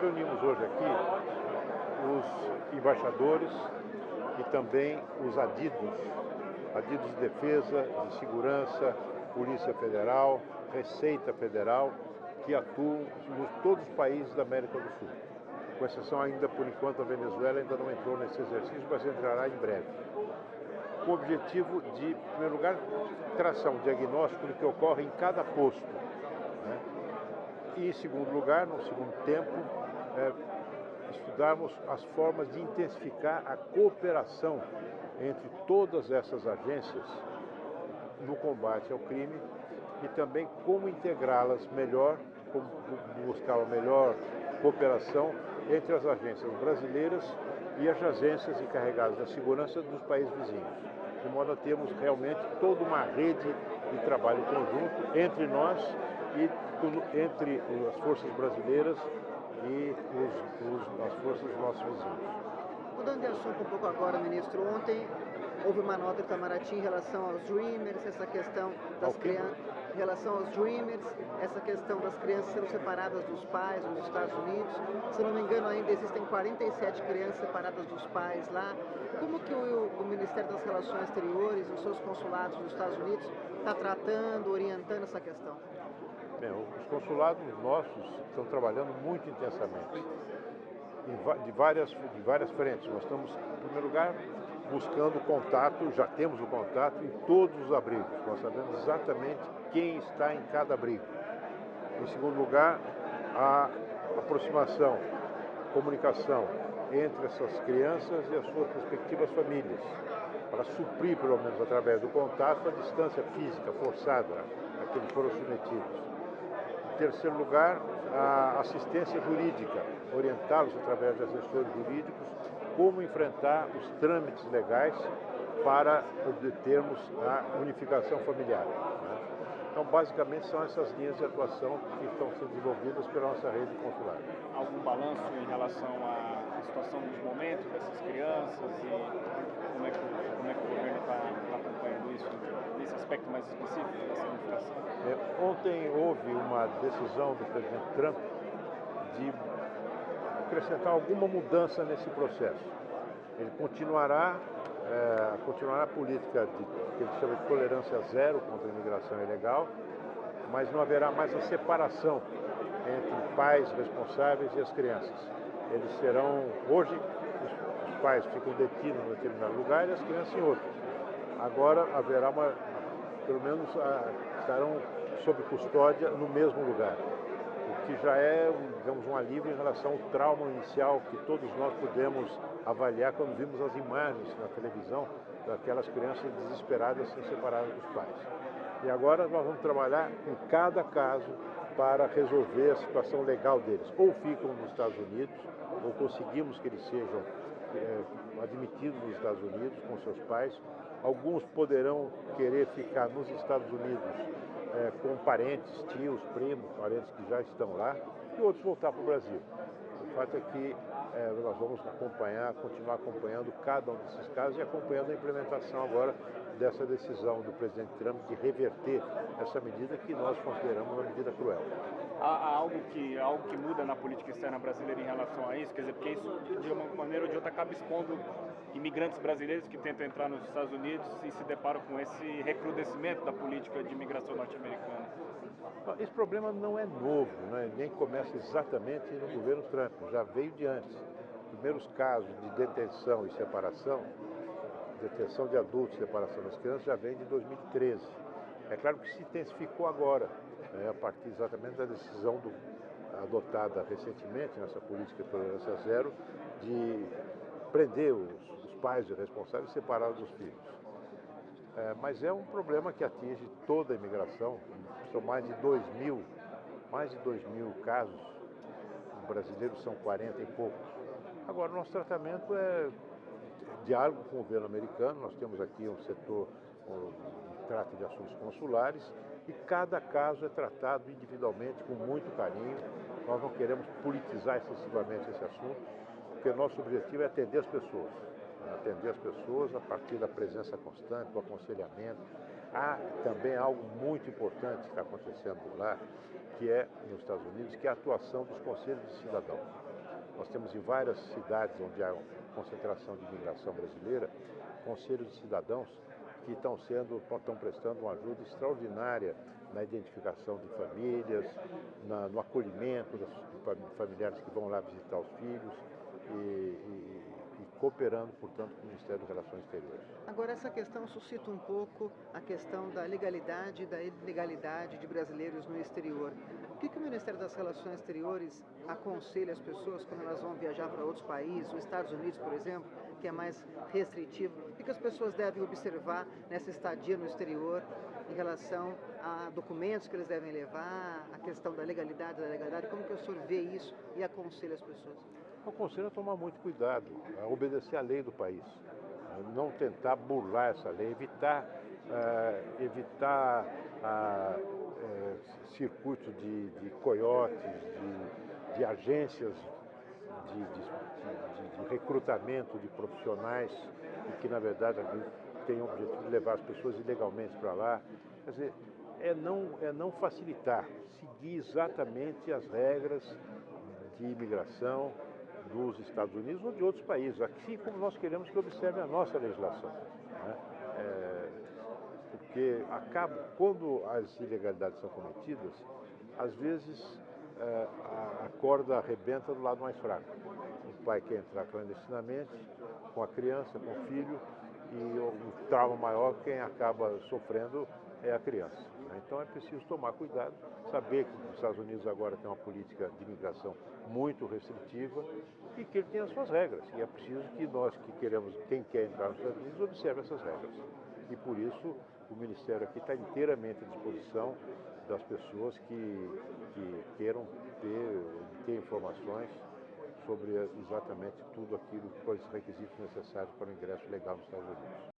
reunimos hoje aqui os embaixadores e também os adidos, adidos de defesa, de segurança, Polícia Federal, Receita Federal, que atuam em todos os países da América do Sul. Com exceção ainda, por enquanto, a Venezuela ainda não entrou nesse exercício, mas entrará em breve. Com o objetivo de, em primeiro lugar, traçar um diagnóstico do que ocorre em cada posto. Né? E, em segundo lugar, no segundo tempo, é, estudarmos as formas de intensificar a cooperação entre todas essas agências no combate ao crime e também como integrá-las melhor, como buscar uma melhor cooperação entre as agências brasileiras e as agências encarregadas da segurança dos países vizinhos, de modo a termos realmente toda uma rede de trabalho conjunto entre nós e entre as forças brasileiras e os, os, as forças dos nossos vizinhos. Mudando de assunto um pouco agora, ministro, ontem houve uma nota de Itamaraty em relação aos Dreamers, essa questão das crianças, em relação aos Dreamers, essa questão das crianças sendo separadas dos pais nos Estados Unidos. Se não me engano, ainda existem 47 crianças separadas dos pais lá. Como que o, o Ministério das Relações Exteriores, os seus consulados nos Estados Unidos, está tratando, orientando essa questão? Bem, os consulados nossos estão trabalhando muito intensamente, de várias, de várias frentes. Nós estamos, em primeiro lugar, buscando contato, já temos o contato em todos os abrigos. Nós sabemos exatamente quem está em cada abrigo. Em segundo lugar, a aproximação, comunicação entre essas crianças e as suas respectivas famílias, para suprir, pelo menos através do contato, a distância física forçada a que eles foram submetidos. Terceiro lugar, a assistência jurídica, orientá-los através de assessores jurídicos como enfrentar os trâmites legais para obtermos a unificação familiar. Né? Então, basicamente, são essas linhas de atuação que estão sendo desenvolvidas pela nossa rede consular. Algum balanço em relação à situação dos momentos dessas crianças e como é que, como é que o governo está tá acompanhando isso nesse aspecto mais específico dessa unificação? É, ontem houve uma decisão do presidente Trump de acrescentar alguma mudança nesse processo. Ele continuará, é, continuará a política de, que ele chama de tolerância zero contra a imigração ilegal, mas não haverá mais a separação entre pais responsáveis e as crianças. Eles serão, hoje, os, os pais ficam detidos em determinado lugar e as crianças em outro. Agora haverá uma, pelo menos estarão sob custódia no mesmo lugar que já é, digamos, um alívio em relação ao trauma inicial que todos nós pudemos avaliar quando vimos as imagens na televisão daquelas crianças desesperadas sendo separadas dos pais. E agora nós vamos trabalhar em cada caso para resolver a situação legal deles. Ou ficam nos Estados Unidos, ou conseguimos que eles sejam é, admitidos nos Estados Unidos com seus pais. Alguns poderão querer ficar nos Estados Unidos é, com parentes, tios, primos, parentes que já estão lá, e outros voltar para o Brasil. O fato é que é, nós vamos acompanhar, continuar acompanhando cada um desses casos e acompanhando a implementação agora dessa decisão do presidente Trump de reverter essa medida que nós consideramos uma medida cruel. Há, há algo, que, algo que muda na política externa brasileira em relação a isso? Quer dizer, porque isso de uma maneira ou de outra acaba expondo imigrantes brasileiros que tentam entrar nos Estados Unidos e se deparam com esse recrudescimento da política de imigração norte-americana. Esse problema não é novo, né? nem começa exatamente no governo Trump, já veio de antes. Os primeiros casos de detenção e separação, detenção de adultos e separação das crianças, já vem de 2013. É claro que se intensificou agora, né? a partir exatamente da decisão do, adotada recentemente nessa política de tolerância zero, de prender os, os pais responsáveis e separá-los dos filhos. É, mas é um problema que atinge toda a imigração. São mais de 2 mil, mais de 2 mil casos. Os brasileiros são 40 e poucos. Agora, nosso tratamento é diálogo com o governo americano. Nós temos aqui um setor que trata de assuntos consulares e cada caso é tratado individualmente com muito carinho. Nós não queremos politizar excessivamente esse assunto, porque nosso objetivo é atender as pessoas atender as pessoas a partir da presença constante, do aconselhamento. Há também algo muito importante que está acontecendo lá, que é nos Estados Unidos, que é a atuação dos conselhos de cidadão. Nós temos em várias cidades onde há concentração de imigração brasileira, conselhos de cidadãos que estão sendo, estão prestando uma ajuda extraordinária na identificação de famílias, na, no acolhimento dos familiares que vão lá visitar os filhos e, e, cooperando, portanto, com o Ministério das Relações Exteriores. Agora, essa questão suscita um pouco a questão da legalidade e da ilegalidade de brasileiros no exterior. O que, que o Ministério das Relações Exteriores aconselha as pessoas quando elas vão viajar para outros países, os Estados Unidos, por exemplo, que é mais restritivo? O que, que as pessoas devem observar nessa estadia no exterior em relação a documentos que eles devem levar, a questão da legalidade, da legalidade? Como que o senhor vê isso e aconselha as pessoas? Aconselho a tomar muito cuidado, a obedecer à lei do país, não tentar burlar essa lei, evitar, uh, evitar uh, uh, circuito de, de coiotes, de, de agências de, de, de, recrutamento de profissionais e que, na verdade, têm o objetivo de levar as pessoas ilegalmente para lá. Quer dizer, é não, é não facilitar, seguir exatamente as regras de imigração dos Estados Unidos ou de outros países, assim como nós queremos que observe a nossa legislação. Né? É, porque acaba, quando as ilegalidades são cometidas, às vezes é, a corda arrebenta do lado mais fraco. O pai quer entrar clandestinamente com a criança, com o filho, e o trauma maior quem acaba sofrendo é a criança. Então é preciso tomar cuidado, saber que os Estados Unidos agora tem uma política de imigração muito restritiva e que ele tem as suas regras. E é preciso que nós que queremos, quem quer entrar nos Estados Unidos, observe essas regras. E por isso o Ministério aqui está inteiramente à disposição das pessoas que, que queiram ter, ter informações sobre exatamente tudo aquilo, os requisitos necessários para o ingresso legal nos Estados Unidos.